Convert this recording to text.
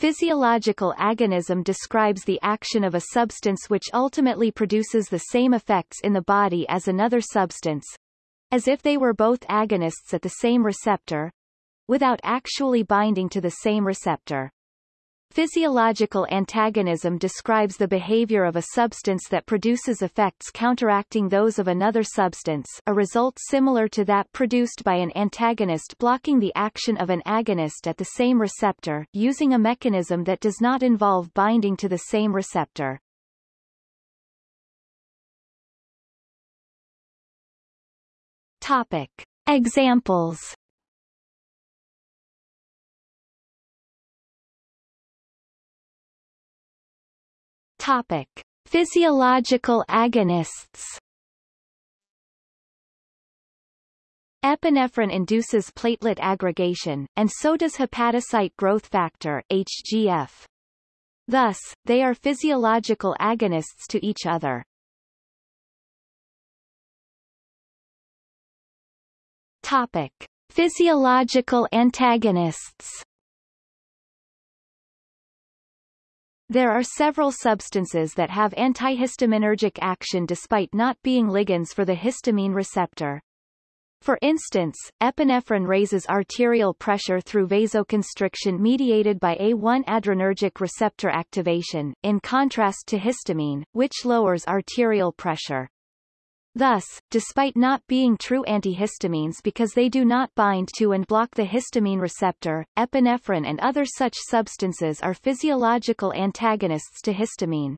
Physiological agonism describes the action of a substance which ultimately produces the same effects in the body as another substance, as if they were both agonists at the same receptor, without actually binding to the same receptor. Physiological antagonism describes the behavior of a substance that produces effects counteracting those of another substance a result similar to that produced by an antagonist blocking the action of an agonist at the same receptor using a mechanism that does not involve binding to the same receptor. Topic. Examples Topic: Physiological agonists. Epinephrine induces platelet aggregation, and so does hepatocyte growth factor HGF. Thus, they are physiological agonists to each other. Topic: Physiological antagonists. There are several substances that have antihistaminergic action despite not being ligands for the histamine receptor. For instance, epinephrine raises arterial pressure through vasoconstriction mediated by A1 adrenergic receptor activation, in contrast to histamine, which lowers arterial pressure. Thus, despite not being true antihistamines because they do not bind to and block the histamine receptor, epinephrine and other such substances are physiological antagonists to histamine.